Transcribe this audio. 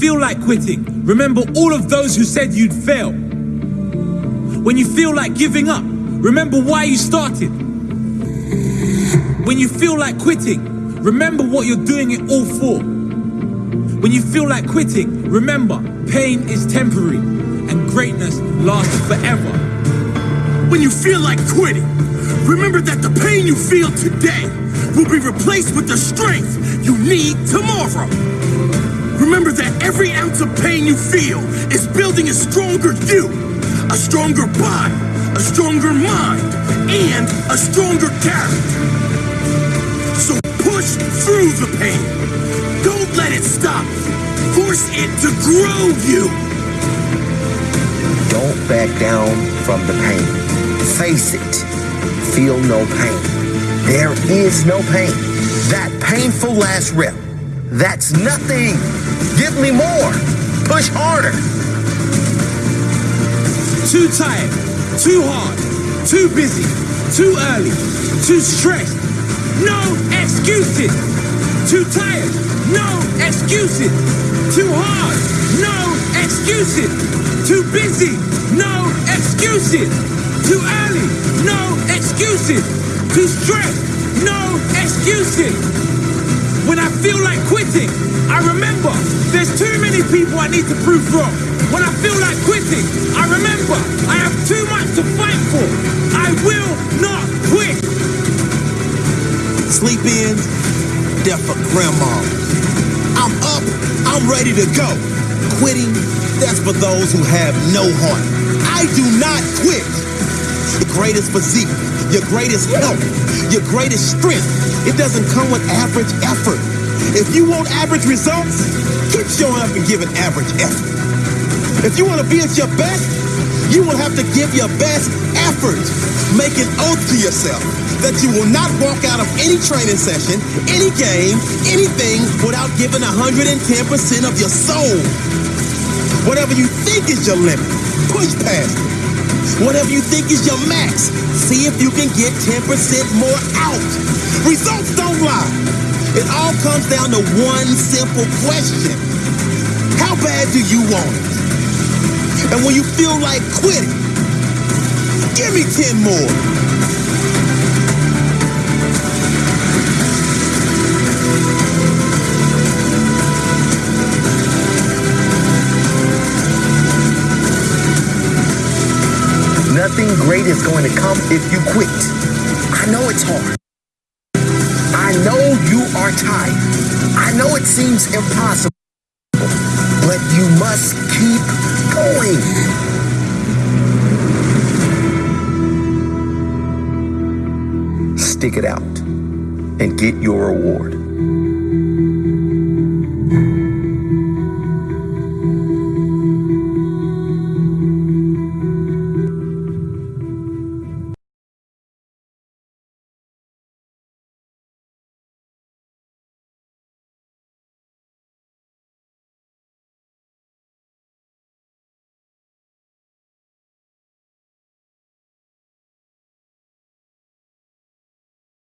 feel like quitting, remember all of those who said you'd fail. When you feel like giving up, remember why you started. When you feel like quitting, remember what you're doing it all for. When you feel like quitting, remember pain is temporary and greatness lasts forever. When you feel like quitting, remember that the pain you feel today will be replaced with the strength you need tomorrow. Remember that every ounce of pain you feel is building a stronger you, a stronger body, a stronger mind, and a stronger character. So push through the pain. Don't let it stop. Force it to grow you. Don't back down from the pain. Face it. Feel no pain. There is no pain. That painful last rep. That's nothing. Give me more. Push harder. Too tired, too hard, too busy, too early, too stressed. No excuses. Too tired, no excuses. Too hard, no excuses. Too busy, no excuses. Too early, excuses. Too stressed, no excuses. When I feel like quitting, I remember there's too many people I need to prove wrong. When I feel like quitting, I remember I have too much to fight for. I will not quit. Sleep in, death for grandma. I'm up, I'm ready to go. Quitting, that's for those who have no heart. I do not quit. Your greatest physique, your greatest health, your greatest strength, it doesn't come with average effort. If you want average results, keep showing up and giving average effort. If you want to be at your best, you will have to give your best effort. Make an oath to yourself that you will not walk out of any training session, any game, anything without giving 110% of your soul. Whatever you think is your limit, push past it. Whatever you think is your max, see if you can get 10% more out. Results don't lie. It all comes down to one simple question. How bad do you want it? And when you feel like quitting, give me 10 more. Great is going to come if you quit. I know it's hard. I know you are tired. I know it seems impossible. But you must keep going. Stick it out and get your reward.